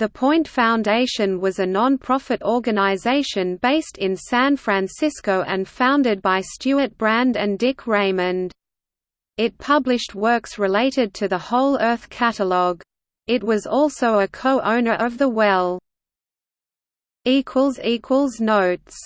The Point Foundation was a non-profit organization based in San Francisco and founded by Stewart Brand and Dick Raymond. It published works related to the Whole Earth Catalog. It was also a co-owner of The Well. Notes